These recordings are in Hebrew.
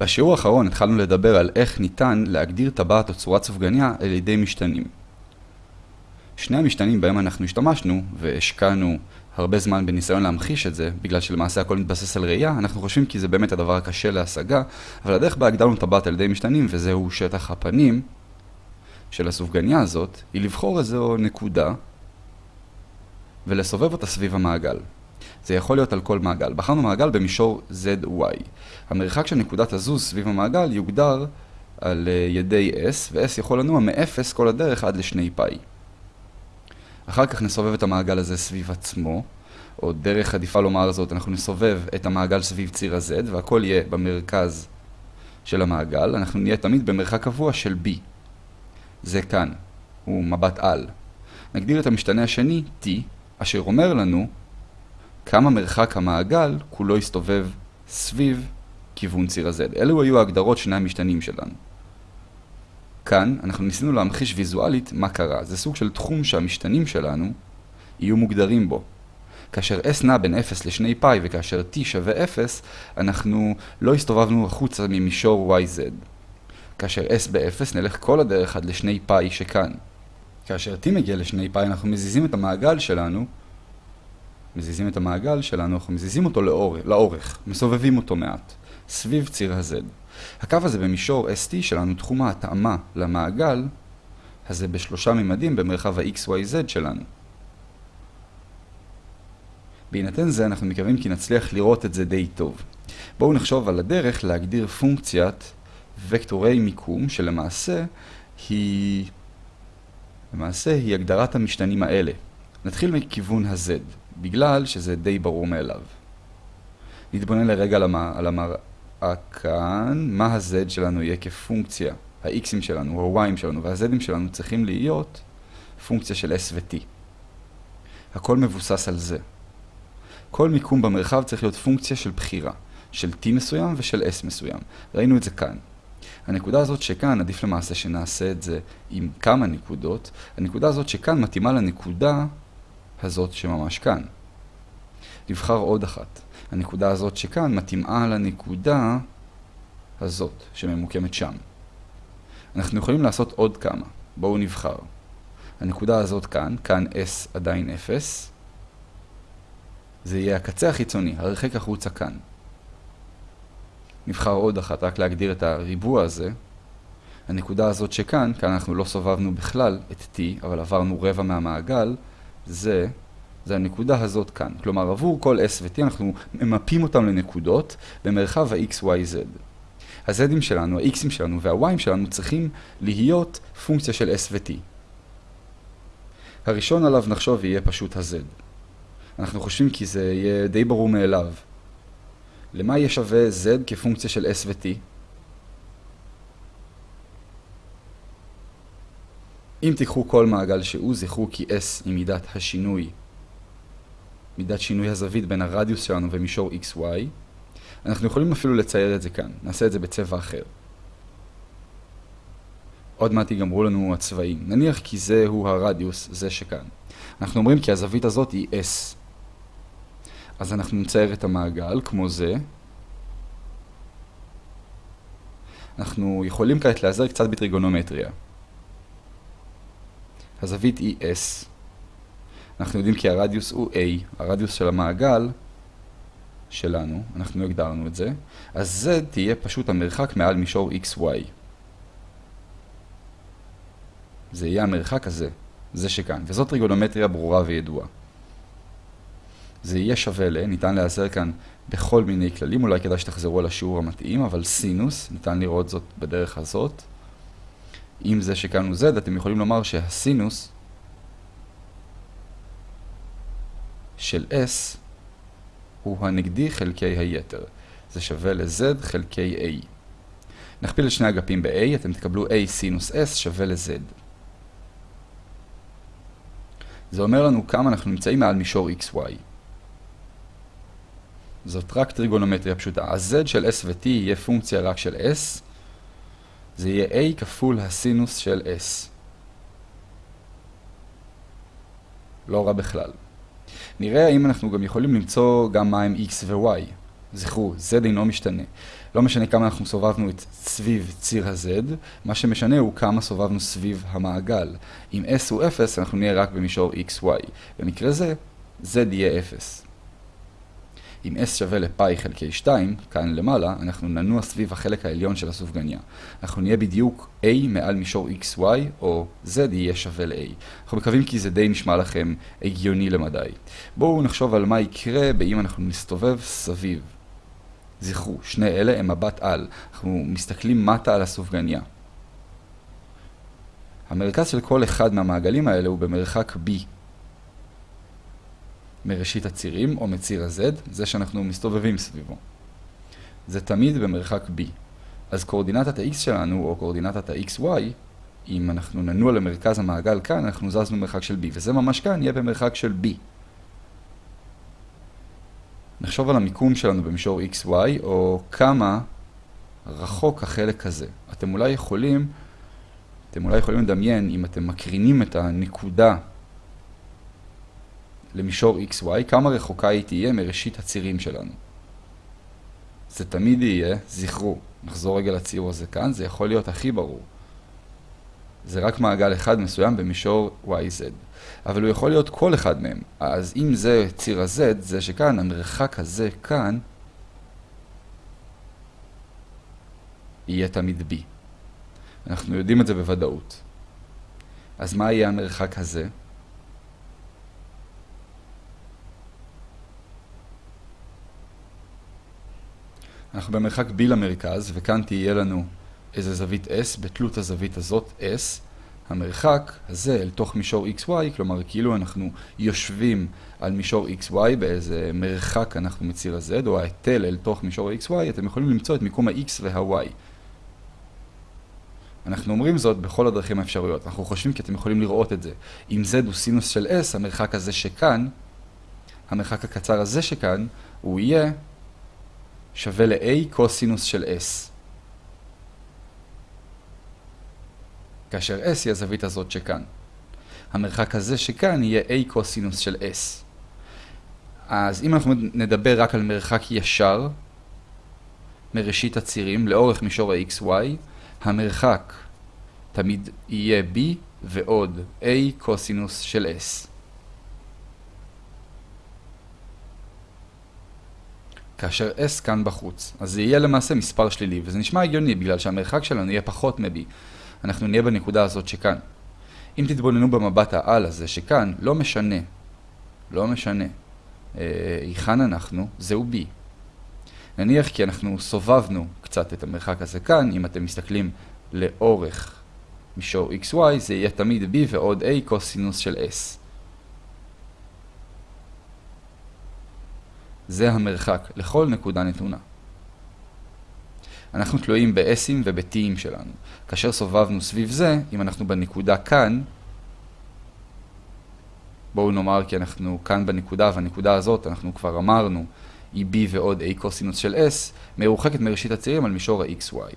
בשיעור האחרון התחלנו לדבר על איך ניתן להגדיר טבעת או צורת סופגניה על ידי משתנים. שני המשתנים בהם אנחנו השתמשנו והשקענו הרבה זמן בניסיון להמחיש את זה, בגלל שלמעשה הכל מתבסס על ראייה, אנחנו חושבים כי זה באמת הדבר הקשה להשגה, אבל הדרך בה הגדרנו טבעת על ידי משתנים, וזהו שטח הפנים של הסופגניה הזאת, היא לבחור איזו נקודה ולסובב אותה סביב המעגל. זה יכול להיות על כל מעגל. בחרנו מעגל במישור ZY. המרחק של נקודת הזוז סביב המעגל יוגדר על אה, ידי S, ו-S יכול לנוע מ-0 כל הדרך עד לשני פאי. אחר כך נסובב את המעגל הזה סביב עצמו, או דרך עדיפה לומר זאת, אנחנו נסובב את המעגל סביב ציר ה-Z, והכל יהיה במרכז של המעגל, אנחנו נהיה תמיד במרחק קבוע של B. זה כאן, הוא מבט על. נגדיר את המשתנה השני, T, אשר אומר לנו כמה מרחק המעגל כולו יסתובב סביב כיוון ציר ה-Z. אלו היו ההגדרות שני המשתנים שלנו. כאן אנחנו ניסינו להמחיש ויזואלית מה קרה. זה סוג של תחום שהמשתנים שלנו יהיו מוגדרים בו. כאשר s נע בין 0 ל-2 פאי וכאשר t שווה 0, אנחנו לא הסתובבנו החוצה ממישור yz. כאשר s ב-0 נלך כל הדרך עד ל-2 פאי שכאן. כאשר t מגיע ל-2 פאי אנחנו מזיזים את המעגל שלנו מזיזים את המעגל שלנו, אנחנו מזיזים אותו לאור, לאורך, מסובבים אותו מעט, סביב ציר ה-Z. הקו הזה במישור ST שלנו, תחום ההתאמה למעגל, הזה בשלושה ממדים במרחב ה-XYZ שלנו. בהינתן זה אנחנו מקווים כי נצליח לראות את זה די טוב. בואו נחשוב על הדרך להגדיר פונקציית וקטורי מיקום שלמעשה היא... למעשה היא הגדרת המשתנים האלה. נתחיל מכיוון ה-Z. בגלל שזה די ברור מאליו. נתבונן לרגע על המראה כאן, מה ה-z שלנו יהיה כפונקציה, ה-x'ים שלנו, ה-y'ים שלנו וה-z'ים שלנו צריכים להיות פונקציה של s ו-t. הכל מבוסס על זה. כל מיקום במרחב צריך להיות פונקציה של בחירה, של t מסוים ושל s מסוים. ראינו את זה כאן. הנקודה הזאת שכאן, עדיף למעשה שנעשה את זה עם כמה נקודות, הנקודה הזאת שכאן מתאימה לנקודה הזאת שממש כאן. נבחר עוד אחת. הנקודה הזאת שכאן מתאימה לנקודה הזאת שממוקמת שם. אנחנו יכולים לעשות עוד כמה. בואו נבחר. הנקודה הזאת כאן, כאן S עדיין 0. זה יהיה הקצה החיצוני, הרחק החוצה כאן. נבחר עוד אחת, רק להגדיר את הריבוע הזה. הנקודה הזאת שכאן, כאן אנחנו לא סובבנו בכלל את T, אבל עברנו רבע מהמעגל, זה, זה הנקודה הזאת כאן. כלומר, עבור כל S ו-T אנחנו ממפים אותם לנקודות במרחב ה-X, Y, Z. ה-Z'ים שלנו, ה-X'ים שלנו וה-Y'ים שלנו צריכים להיות פונקציה של S ו-T. הראשון עליו נחשוב יהיה פשוט ה-Z. אנחנו חושבים כי זה יהיה די ברור מאליו. למה יהיה שווה Z כפונקציה של S ו-T? אם תיקחו כל מעגל שהוא, זכרו כי S היא מידת השינוי, מידת שינוי הזווית בין הרדיוס שלנו ומישור XY. אנחנו יכולים אפילו לצייר את זה כאן, נעשה את זה בצבע אחר. עוד מעט ייגמרו לנו הצבעים. נניח כי זהו הרדיוס, זה שכאן. אנחנו אומרים כי הזווית הזאת היא S. אז אנחנו נצייר את המעגל כמו זה. אנחנו יכולים כעת להיעזר קצת בטריגונומטריה. הזווית היא S. אנחנו יודעים כי הרדיוס הוא A, הרדיוס של המעגל שלנו, אנחנו הגדרנו את זה, אז Z תהיה פשוט המרחק מעל מישור XY. זה יהיה המרחק הזה, זה שכאן, וזאת טריגונומטריה ברורה וידועה. זה יהיה שווה ל, ניתן להיעזר כאן בכל מיני כללים, אולי כדאי שתחזרו על השיעור המתאים, אבל סינוס, ניתן לראות זאת בדרך הזאת. אם זה שכאן הוא z, אתם יכולים לומר שהסינוס של s הוא הנגדי חלקי היתר. זה שווה ל-z חלקי a. נכפיל את שני אגפים ב-a, אתם תקבלו a סינוס s שווה ל-z. זה אומר לנו כמה אנחנו נמצאים מעל מישור xy. זאת רק טריגונומטריה פשוטה. ה-z של s ו-t יהיה פונקציה רק של s, זה יהיה a כפול הסינוס של s. לא רע בכלל. נראה האם אנחנו גם יכולים למצוא גם מה הם x ו-y. זכרו, z אינו משתנה. לא משנה כמה אנחנו סובבנו את סביב ציר ה-Z, מה שמשנה הוא כמה סובבנו סביב המעגל. אם S הוא 0, אנחנו נהיה רק במישור XY. במקרה זה, Z יהיה 0. אם S שווה לפאי חלקי 2, כאן למעלה, אנחנו ננוע סביב החלק העליון של הסופגניה. אנחנו נהיה בדיוק A מעל מישור XY, או Z יהיה שווה ל-A. אנחנו מקווים כי זה די נשמע לכם הגיוני למדי. בואו נחשוב על מה יקרה באם אנחנו נסתובב סביב. זכרו, שני אלה הם מבט על. אנחנו מסתכלים מטה על הסופגניה. המרכז של כל אחד מהמעגלים האלה הוא במרחק B. מראשית הצירים או מציר ה-Z, זה שאנחנו מסתובבים סביבו. זה תמיד במרחק B. אז קורדינטת ה-X שלנו, או קורדינטת ה-XY, אם אנחנו ננוע למרכז המעגל כאן, אנחנו זזנו מרחק של B, וזה ממש כאן יהיה במרחק של B. נחשוב על המיקום שלנו במישור XY, או כמה רחוק החלק הזה. אתם אולי יכולים, אתם אולי יכולים לדמיין, אם אתם מקרינים את הנקודה למישור XY, כמה רחוקה היא תהיה מראשית הצירים שלנו. זה תמיד יהיה, זכרו, נחזור רגע לציור הזה כאן, זה יכול להיות הכי ברור. זה רק מעגל אחד מסוים במישור YZ. אבל הוא יכול להיות כל אחד מהם. אז אם זה ציר ה-Z, זה שכאן, המרחק הזה כאן, יהיה תמיד B. אנחנו יודעים את זה בוודאות. אז מה יהיה המרחק הזה? אנחנו במרחק B למרכז, וכאן תהיה לנו איזה זווית S, בתלות הזווית הזאת S. המרחק הזה אל תוך מישור XY, כלומר כאילו אנחנו יושבים על מישור XY באיזה מרחק אנחנו מציר ה-Z, או ההיטל אל תוך מישור XY, אתם יכולים למצוא את מיקום ה-X וה-Y. אנחנו אומרים זאת בכל הדרכים האפשריות. אנחנו חושבים כי אתם יכולים לראות את זה. אם Z הוא סינוס של S, המרחק הזה שכאן, המרחק הקצר הזה שכאן, הוא יהיה שווה ל-A קוסינוס של S. כאשר S היא הזווית הזאת שכאן. המרחק הזה שכאן יהיה A קוסינוס של S. אז אם אנחנו נדבר רק על מרחק ישר מראשית הצירים לאורך מישור ה-XY, המרחק תמיד יהיה B ועוד A קוסינוס של S. כאשר S כאן בחוץ. אז זה יהיה למעשה מספר שלילי, וזה נשמע הגיוני בגלל שהמרחק שלנו יהיה פחות מ-B. אנחנו נהיה בנקודה הזאת שכאן. אם תתבוננו במבט העל הזה שכאן, לא משנה, לא משנה, אה, היכן אנחנו, זהו B. נניח כי אנחנו סובבנו קצת את המרחק הזה כאן, אם אתם מסתכלים לאורך מישור XY, זה יהיה תמיד B ועוד A קוסינוס של S. זה המרחק לכל נקודה נתונה. אנחנו תלויים ב-S'ים וב-T'ים שלנו. כאשר סובבנו סביב זה, אם אנחנו בנקודה כאן, בואו נאמר כי אנחנו כאן בנקודה, והנקודה הזאת, אנחנו כבר אמרנו, היא B ועוד A קוסינוס של S, מרוחקת מראשית הצירים על מישור ה-XY.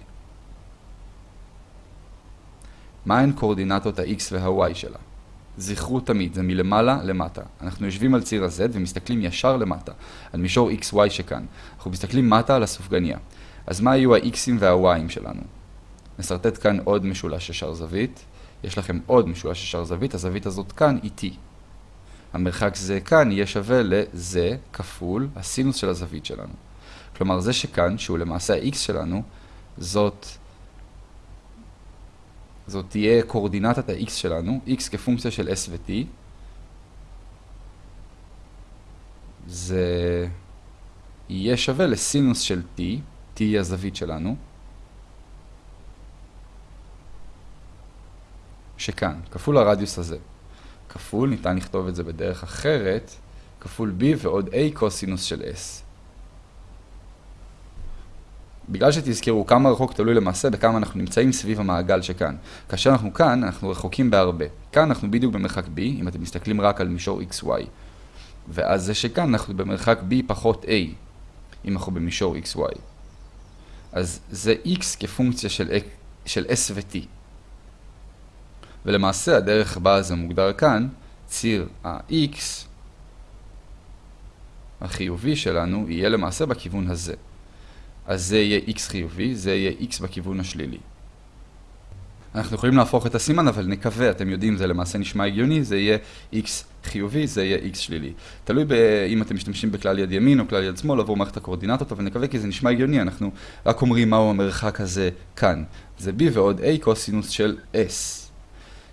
מהן קורדינטות ה-X וה-Y שלה? זכרו תמיד, זה מלמעלה למטה. אנחנו יושבים על ציר ה-Z ומסתכלים ישר למטה, על מישור XY שכאן. אנחנו מסתכלים מטה על הסופגניה. אז מה יהיו ה-X'ים וה-Y'ים שלנו? נסרטט כאן עוד משולש ישר זווית. יש לכם עוד משולש ישר זווית, הזווית הזאת כאן היא T. המרחק זה כאן יהיה שווה לזה כפול הסינוס של הזווית שלנו. כלומר, זה שכאן, שהוא למעשה ה-X שלנו, זאת זאת תהיה קורדינטת ה-x שלנו, x כפונקציה של s ו-t. זה יהיה שווה לסינוס של t, t היא הזווית שלנו, שכאן, כפול הרדיוס הזה. כפול, ניתן לכתוב את זה בדרך אחרת, כפול b ועוד a קוסינוס של s. בגלל שתזכרו כמה רחוק תלוי למעשה בכמה אנחנו נמצאים סביב המעגל שכאן. כאשר אנחנו כאן, אנחנו רחוקים בהרבה. כאן אנחנו בדיוק במרחק b, אם אתם מסתכלים רק על מישור xy. ואז זה שכאן אנחנו במרחק b פחות a, אם אנחנו במישור xy. אז זה x כפונקציה של, של s ו-t. ולמעשה הדרך בה זה מוגדר כאן, ציר ה-x החיובי שלנו יהיה למעשה בכיוון הזה. אז זה יהיה x חיובי, זה יהיה x בכיוון השלילי. אנחנו יכולים להפוך את הסימן, אבל נקווה, אתם יודעים, זה למעשה נשמע הגיוני, זה יהיה x חיובי, זה יהיה x שלילי. תלוי אם אתם משתמשים בכלל יד ימין או כלל יד שמאל עבור מערכת הקורדינטות, אבל נקווה כי זה נשמע הגיוני, אנחנו רק אומרים מהו המרחק הזה כאן. זה b ועוד a קוסינוס של s.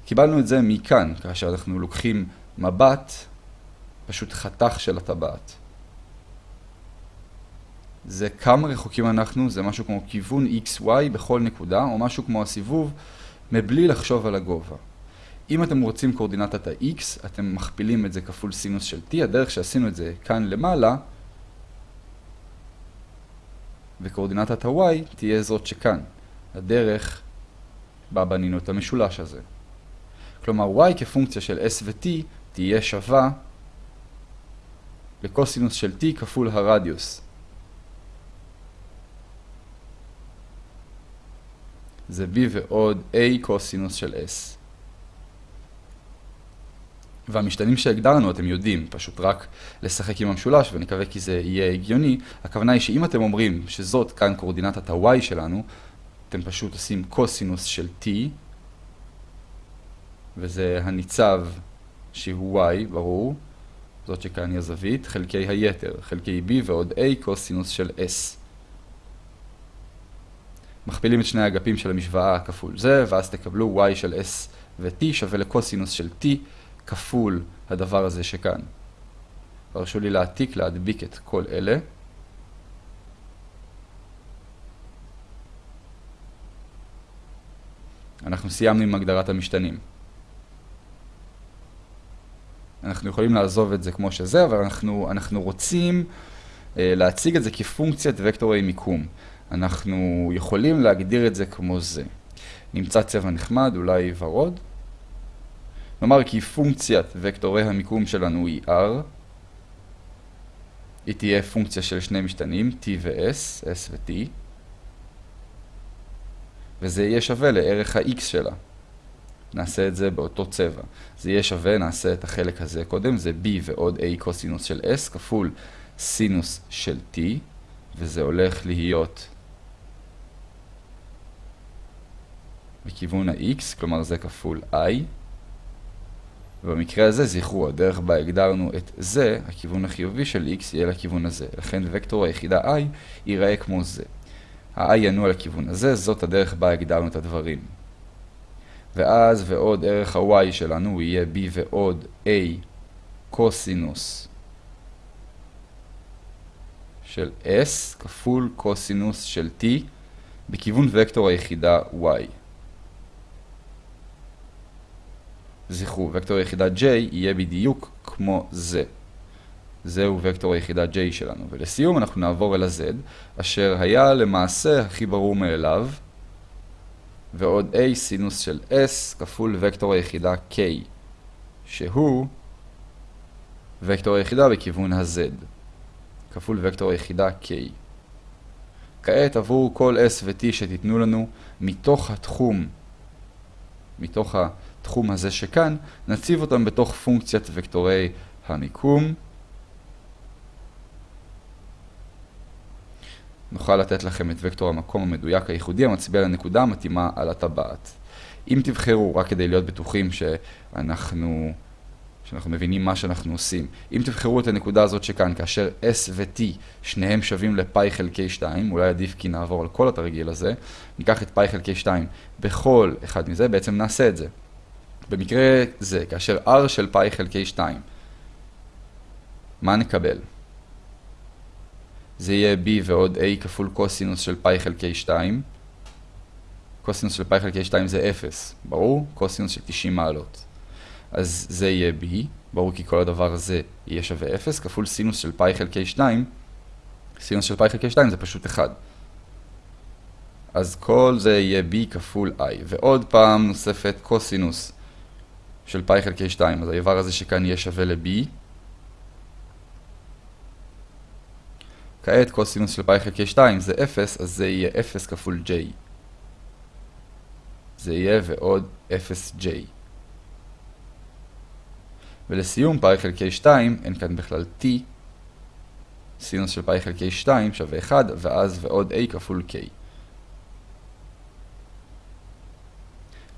קיבלנו את זה מכאן, כאשר אנחנו לוקחים מבט, פשוט חתך של הטבעת. זה כמה רחוקים אנחנו, זה משהו כמו כיוון XY בכל נקודה, או משהו כמו הסיבוב, מבלי לחשוב על הגובה. אם אתם רוצים קורדינטת ה-X, אתם מכפילים את זה כפול סינוס של T, הדרך שעשינו את זה כאן למעלה, וקורדינטת ה-Y תהיה זאת שכאן. הדרך בה בנינו את המשולש הזה. כלומר, y כפונקציה של s ו-t תהיה שווה לקוסינוס של t כפול הרדיוס. זה b ועוד a קוסינוס של s. והמשתנים שהגדרנו אתם יודעים, פשוט רק לשחק עם המשולש ונקווה כי זה יהיה הגיוני. הכוונה היא שאם אתם אומרים שזאת כאן קורדינטת ה-y שלנו, אתם פשוט עושים קוסינוס של t וזה הניצב שהוא y, ברור, זאת שכאן היא הזווית, חלקי היתר, חלקי b ועוד a קוסינוס של s. מכפילים את שני האגפים של המשוואה כפול זה, ואז תקבלו y של s ו-t שווה לקוסינוס של t כפול הדבר הזה שכאן. הרשו לי להעתיק, להדביק את כל אלה. אנחנו סיימנו עם הגדרת המשתנים. אנחנו יכולים לעזוב את זה כמו שזה, אבל אנחנו, אנחנו רוצים אה, להציג את זה כפונקציית וקטורי מיקום. אנחנו יכולים להגדיר את זה כמו זה. נמצא צבע נחמד, אולי ורוד. נאמר כי פונקציית וקטורי המיקום שלנו היא R. היא תהיה פונקציה של שני משתנים, T ו-S, S ו-T. וזה יהיה שווה לערך ה-X שלה. נעשה את זה באותו צבע. זה יהיה שווה, נעשה את החלק הזה קודם, זה b ועוד a קוסינוס של s כפול סינוס של t, וזה הולך להיות בכיוון ה-x, כלומר זה כפול i. ובמקרה הזה, זכרו, הדרך בה הגדרנו את זה, הכיוון החיובי של x יהיה לכיוון הזה. לכן וקטור היחידה i ייראה כמו זה. ה-i ינוע לכיוון הזה, זאת הדרך בה הגדרנו את הדברים. ואז ועוד ערך ה-y שלנו יהיה b ועוד a קוסינוס של s כפול קוסינוס של t בכיוון וקטור היחידה y. זכרו, וקטור היחידה j יהיה בדיוק כמו זה. זהו וקטור היחידה j שלנו. ולסיום אנחנו נעבור אל ה-z, אשר היה למעשה הכי ברור מאליו, ועוד a סינוס של s כפול וקטור היחידה k, שהוא וקטור היחידה בכיוון ה-z, כפול וקטור היחידה k. כעת עבור כל s ו-t שתיתנו לנו מתוך התחום, מתוך התחום הזה שכאן, נציב אותם בתוך פונקציית וקטורי המיקום. נוכל לתת לכם את וקטור המקום המדויק הייחודי המצביע לנקודה המתאימה על הטבעת. אם תבחרו, רק כדי להיות בטוחים שאנחנו, שאנחנו מבינים מה שאנחנו עושים, אם תבחרו את הנקודה הזאת שכאן, כאשר S ו-T שניהם שווים לפאי חלקי 2, אולי עדיף כי נעבור על כל התרגיל הזה, ניקח את פאי חלקי 2 בכל אחד מזה, בעצם נעשה את זה. במקרה זה, כאשר R של פאי חלקי 2, מה נקבל? זה יהיה b ועוד a כפול קוסינוס של פאי חלקי 2. קוסינוס של פאי חלקי 2 זה 0, ברור? קוסינוס של 90 מעלות. אז זה יהיה b, ברור כי כל הדבר הזה יהיה שווה 0, כפול סינוס של פאי חלקי 2. סינוס של פאי חלקי 2 זה פשוט 1. אז כל זה יהיה b כפול i. ועוד פעם נוספת קוסינוס של פאי חלקי 2, אז האיבר הזה שכאן יהיה שווה ל-b. כעת קוסינוס של פאי חלקי 2 זה 0, אז זה יהיה 0 כפול j. זה יהיה ועוד 0j. ולסיום פאי חלקי 2, אין כאן בכלל t, סינוס של פאי חלקי 2 שווה 1, ואז ועוד a כפול k.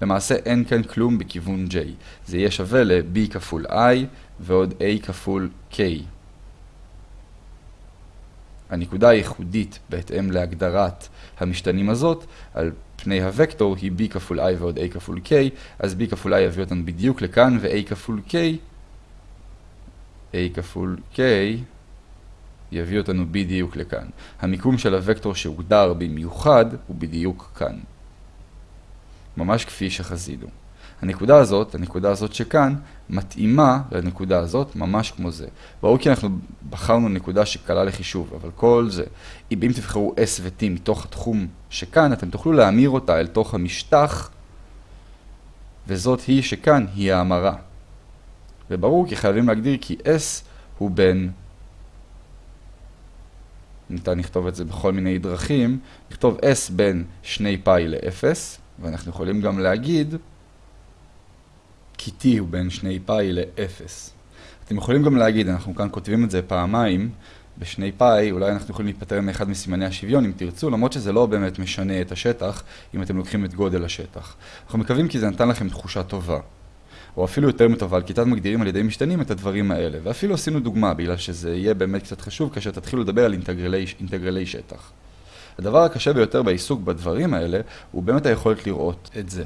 למעשה אין כאן כלום בכיוון j. זה יהיה שווה ל-b כפול i ועוד a כפול k. הנקודה הייחודית בהתאם להגדרת המשתנים הזאת על פני הוקטור היא b כפול i ועוד a כפול k, אז b כפול i יביא אותנו בדיוק לכאן ו-a כפול k, a כפול k יביא אותנו בדיוק לכאן. המיקום של הוקטור שהוגדר במיוחד הוא בדיוק כאן. ממש כפי שחזינו. הנקודה הזאת, הנקודה הזאת שכאן, מתאימה לנקודה הזאת ממש כמו זה. ברור כי אנחנו בחרנו נקודה שקלה לחישוב, אבל כל זה, אם תבחרו S ו-T מתוך התחום שכאן, אתם תוכלו להמיר אותה אל תוך המשטח, וזאת היא שכאן היא ההמרה. וברור כי חייבים להגדיר כי S הוא בין, ניתן לכתוב את זה בכל מיני דרכים, לכתוב S בין 2 פאי ל-0, ואנחנו יכולים גם להגיד כי t הוא בין 2 פאי ל-0. אתם יכולים גם להגיד, אנחנו כאן כותבים את זה פעמיים, בשני פאי, אולי אנחנו יכולים להיפטר מאחד מסימני השוויון אם תרצו, למרות שזה לא באמת משנה את השטח, אם אתם לוקחים את גודל השטח. אנחנו מקווים כי זה נתן לכם תחושה טובה. או אפילו יותר מטובה, על כיתת מגדירים על ידי משתנים את הדברים האלה. ואפילו עשינו דוגמה, בגלל שזה יהיה באמת קצת חשוב כאשר תתחילו לדבר על אינטגרלי, אינטגרלי שטח. הדבר הקשה ביותר בעיסוק בדברים האלה, הוא באמת היכולת לראות את זה.